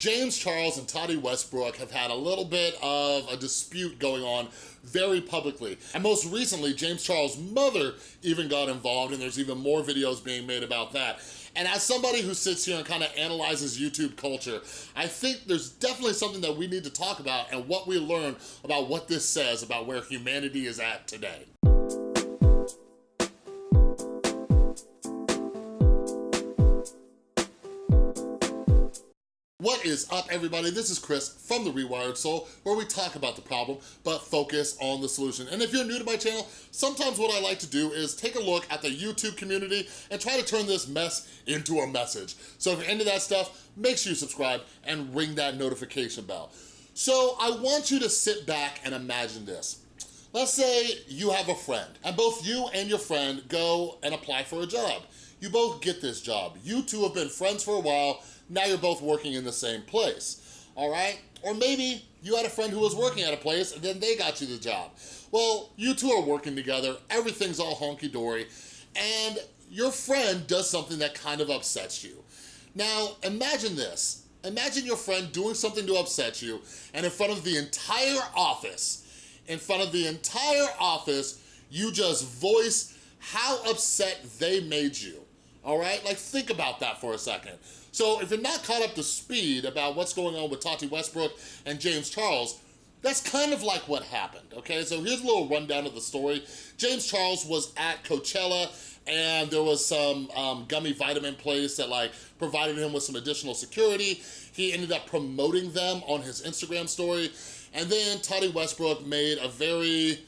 James Charles and Tati Westbrook have had a little bit of a dispute going on very publicly. And most recently, James Charles' mother even got involved and there's even more videos being made about that. And as somebody who sits here and kind of analyzes YouTube culture, I think there's definitely something that we need to talk about and what we learn about what this says about where humanity is at today. What is up, everybody? This is Chris from The Rewired Soul, where we talk about the problem, but focus on the solution. And if you're new to my channel, sometimes what I like to do is take a look at the YouTube community and try to turn this mess into a message. So if you're into that stuff, make sure you subscribe and ring that notification bell. So I want you to sit back and imagine this. Let's say you have a friend, and both you and your friend go and apply for a job. You both get this job. You two have been friends for a while, now you're both working in the same place, all right? Or maybe you had a friend who was working at a place and then they got you the job. Well, you two are working together, everything's all honky-dory, and your friend does something that kind of upsets you. Now, imagine this. Imagine your friend doing something to upset you, and in front of the entire office, in front of the entire office, you just voice how upset they made you, all right? Like, think about that for a second. So if you're not caught up to speed about what's going on with Tati Westbrook and James Charles, that's kind of like what happened, okay? So here's a little rundown of the story. James Charles was at Coachella and there was some um, gummy vitamin place that like provided him with some additional security. He ended up promoting them on his Instagram story. And then Tati Westbrook made a very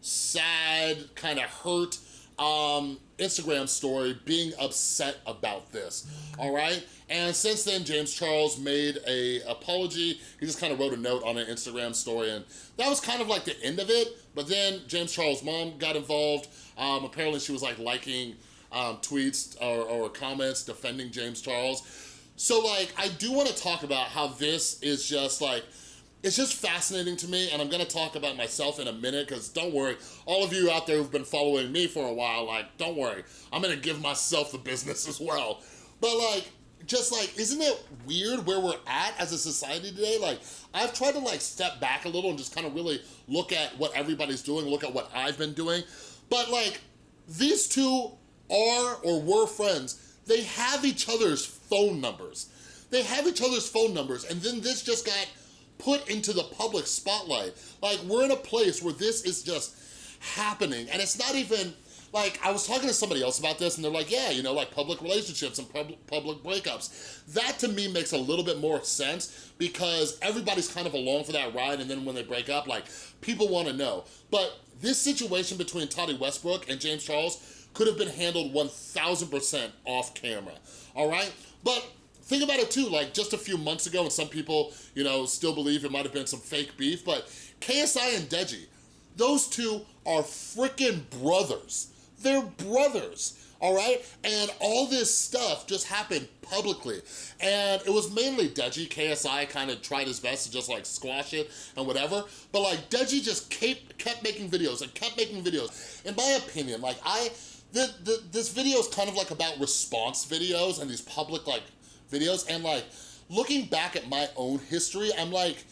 sad, kind of hurt um, Instagram story being upset about this, all right? And since then, James Charles made a apology. He just kind of wrote a note on an Instagram story and that was kind of like the end of it. But then James Charles' mom got involved. Um, apparently she was like liking um, tweets or, or comments defending James Charles. So like, I do wanna talk about how this is just like, it's just fascinating to me and I'm gonna talk about myself in a minute because don't worry, all of you out there who've been following me for a while, like, don't worry, I'm gonna give myself the business as well. But like, just like, isn't it weird where we're at as a society today? Like, I've tried to like step back a little and just kind of really look at what everybody's doing, look at what I've been doing. But like, these two are or were friends. They have each other's phone numbers. They have each other's phone numbers and then this just got put into the public spotlight. Like, we're in a place where this is just happening, and it's not even, like, I was talking to somebody else about this, and they're like, yeah, you know, like public relationships and pub public breakups. That, to me, makes a little bit more sense, because everybody's kind of along for that ride, and then when they break up, like, people wanna know. But this situation between Tati Westbrook and James Charles could have been handled 1000% off camera, all right? But Think about it too, like just a few months ago, and some people, you know, still believe it might have been some fake beef, but KSI and Deji, those two are freaking brothers. They're brothers, all right? And all this stuff just happened publicly. And it was mainly Deji. KSI kind of tried his best to just like squash it and whatever. But like Deji just kept, kept making videos and kept making videos. In my opinion, like I, the, the, this video is kind of like about response videos and these public like videos and like looking back at my own history, I'm like,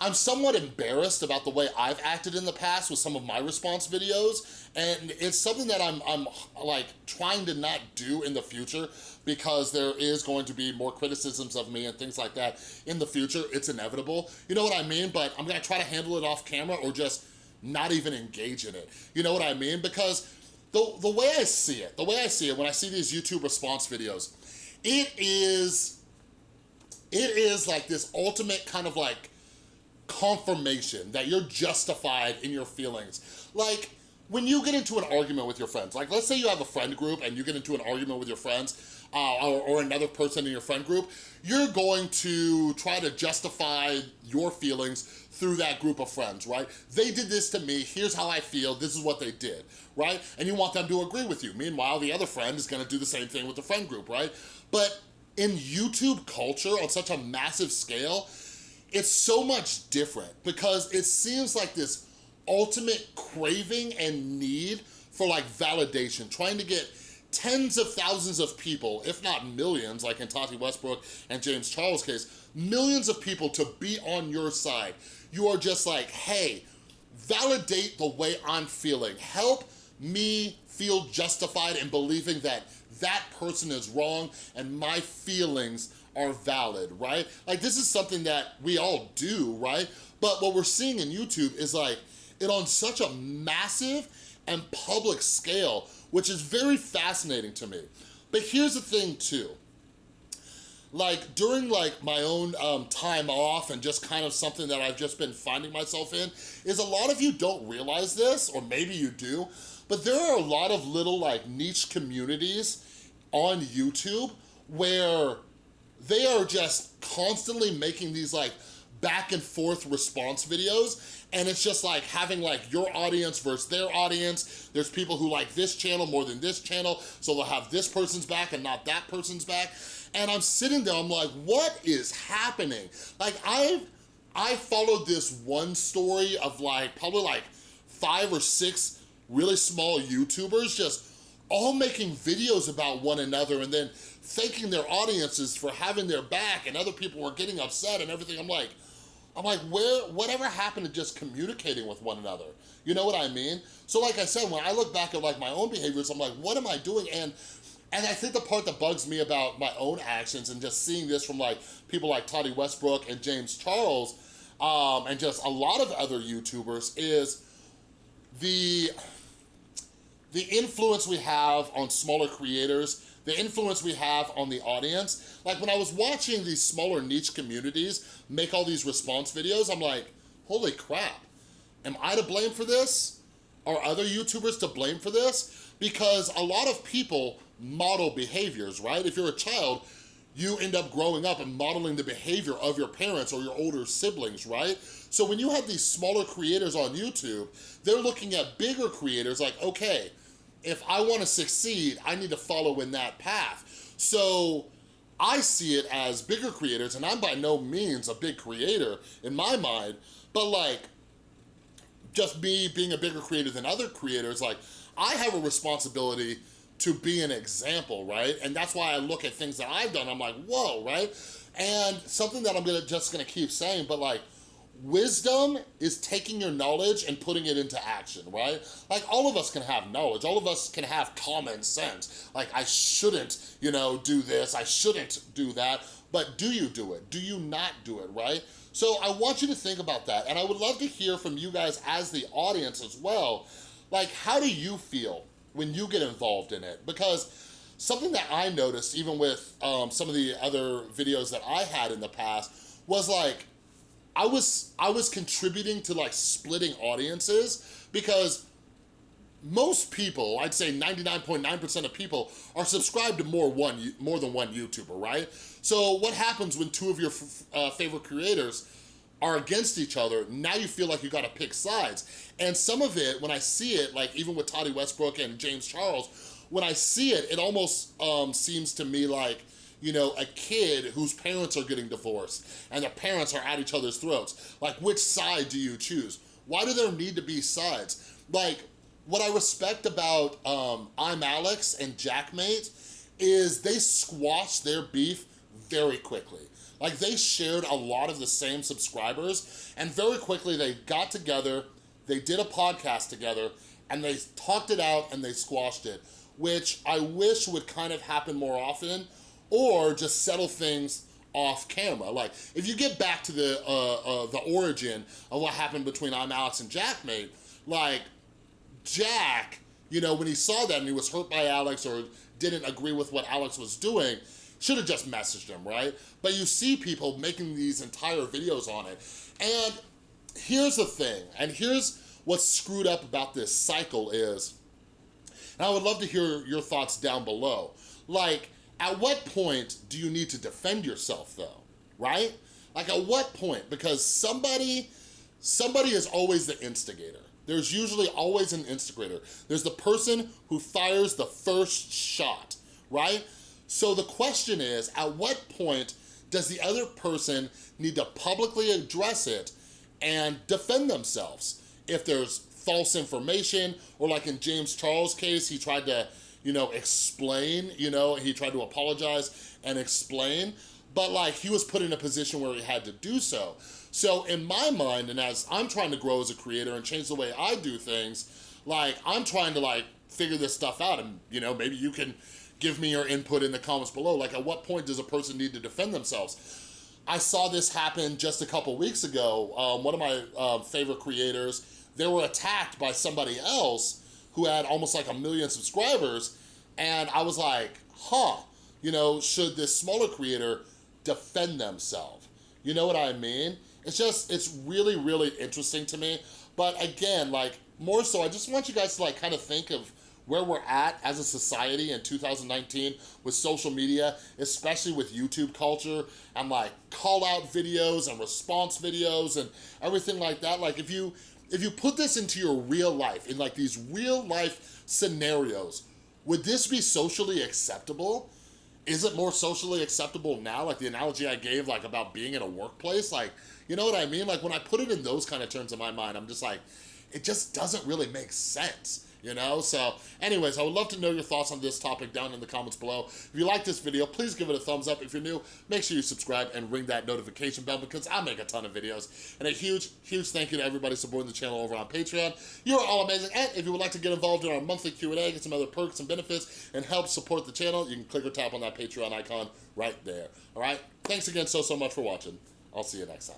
I'm somewhat embarrassed about the way I've acted in the past with some of my response videos and it's something that I'm, I'm like trying to not do in the future because there is going to be more criticisms of me and things like that in the future. It's inevitable. You know what I mean? But I'm gonna try to handle it off camera or just not even engage in it. You know what I mean? Because the, the way I see it, the way I see it when I see these YouTube response videos, it is, it is like this ultimate kind of like confirmation that you're justified in your feelings. Like, when you get into an argument with your friends, like let's say you have a friend group and you get into an argument with your friends uh, or, or, another person in your friend group, you're going to try to justify your feelings through that group of friends, right? They did this to me, here's how I feel, this is what they did, right? And you want them to agree with you. Meanwhile, the other friend is gonna do the same thing with the friend group, right? But in YouTube culture on such a massive scale, it's so much different because it seems like this ultimate craving and need for like validation, trying to get tens of thousands of people, if not millions, like in Tati Westbrook and James Charles' case, millions of people to be on your side. You are just like, hey, validate the way I'm feeling. Help me feel justified in believing that that person is wrong and my feelings are valid, right? Like this is something that we all do, right? But what we're seeing in YouTube is like, it on such a massive and public scale which is very fascinating to me. But here's the thing too. Like during like my own um, time off and just kind of something that I've just been finding myself in is a lot of you don't realize this, or maybe you do, but there are a lot of little like niche communities on YouTube where they are just constantly making these like back and forth response videos and it's just like having like your audience versus their audience. There's people who like this channel more than this channel, so they'll have this person's back and not that person's back. And I'm sitting there, I'm like, what is happening? Like I've, I followed this one story of like, probably like five or six really small YouTubers just all making videos about one another and then thanking their audiences for having their back and other people were getting upset and everything. I'm like, I'm like, where, whatever happened to just communicating with one another? You know what I mean? So like I said, when I look back at like my own behaviors, I'm like, what am I doing? And and I think the part that bugs me about my own actions and just seeing this from like people like Tati Westbrook and James Charles um, and just a lot of other YouTubers is the, the influence we have on smaller creators the influence we have on the audience. Like when I was watching these smaller niche communities make all these response videos, I'm like, holy crap, am I to blame for this? Are other YouTubers to blame for this? Because a lot of people model behaviors, right? If you're a child, you end up growing up and modeling the behavior of your parents or your older siblings, right? So when you have these smaller creators on YouTube, they're looking at bigger creators like, okay, if I wanna succeed, I need to follow in that path. So I see it as bigger creators, and I'm by no means a big creator in my mind, but like, just me being a bigger creator than other creators, like, I have a responsibility to be an example, right? And that's why I look at things that I've done, I'm like, whoa, right? And something that I'm gonna just gonna keep saying, but like, Wisdom is taking your knowledge and putting it into action, right? Like all of us can have knowledge, all of us can have common sense. Like I shouldn't, you know, do this, I shouldn't do that, but do you do it? Do you not do it, right? So I want you to think about that and I would love to hear from you guys as the audience as well. Like how do you feel when you get involved in it? Because something that I noticed even with um, some of the other videos that I had in the past was like, I was I was contributing to like splitting audiences because most people, I'd say 99.9% .9 of people are subscribed to more one more than one YouTuber, right? So what happens when two of your uh, favorite creators are against each other, now you feel like you gotta pick sides. And some of it, when I see it, like even with Tati Westbrook and James Charles, when I see it, it almost um, seems to me like you know, a kid whose parents are getting divorced and the parents are at each other's throats. Like, which side do you choose? Why do there need to be sides? Like, what I respect about um, ImAllexx and Jack Maate is they squashed their beef very quickly. Like they shared a lot of the same subscribers and very quickly they got together, they did a podcast together and they talked it out and they squashed it, which I wish would kind of happen more often or just settle things off camera. Like, if you get back to the uh, uh, the origin of what happened between ImAllexx and Jack Maate, like, Jack, you know, when he saw that and he was hurt by Alex or didn't agree with what Alex was doing, should have just messaged him, right? But you see people making these entire videos on it. And here's the thing, and here's what's screwed up about this cycle is, and I would love to hear your thoughts down below. Like, at what point do you need to defend yourself though, right? Like at what point? Because somebody, somebody is always the instigator. There's usually always an instigator. There's the person who fires the first shot, right? So the question is, at what point does the other person need to publicly address it and defend themselves? If there's false information, or like in James Charles' case, he tried to you know, explain, you know, he tried to apologize and explain, but like he was put in a position where he had to do so. So in my mind, and as I'm trying to grow as a creator and change the way I do things, like I'm trying to like figure this stuff out and you know, maybe you can give me your input in the comments below. Like at what point does a person need to defend themselves? I saw this happen just a couple weeks ago. Um, one of my uh, favorite creators, they were attacked by somebody else who had almost like a million subscribers. And I was like, huh, you know, should this smaller creator defend themselves? You know what I mean? It's just, it's really, really interesting to me. But again, like more so, I just want you guys to like kind of think of where we're at as a society in 2019 with social media, especially with YouTube culture and like call out videos and response videos and everything like that. Like if you, if you put this into your real life, in like these real life scenarios, would this be socially acceptable? Is it more socially acceptable now? Like the analogy I gave like about being in a workplace, like, you know what I mean? Like when I put it in those kind of terms in my mind, I'm just like, it just doesn't really make sense you know? So anyways, I would love to know your thoughts on this topic down in the comments below. If you like this video, please give it a thumbs up. If you're new, make sure you subscribe and ring that notification bell because I make a ton of videos. And a huge, huge thank you to everybody supporting the channel over on Patreon. You are all amazing. And if you would like to get involved in our monthly Q&A, get some other perks and benefits, and help support the channel, you can click or tap on that Patreon icon right there. All right? Thanks again so, so much for watching. I'll see you next time.